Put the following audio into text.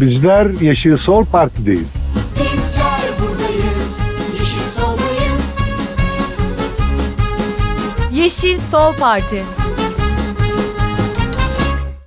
Bizler Yeşil Sol Parti'deyiz. Bizler buradayız, yeşil soldayız. Yeşil Sol Parti